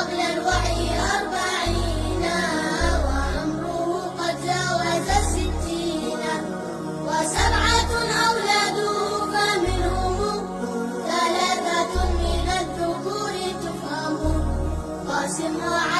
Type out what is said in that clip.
قبل الوحي أربعين وعمره قد جاوز الستين وسبعة أولاده فمنهم ثلاثة من الذكور تفهم قاسم وعلي.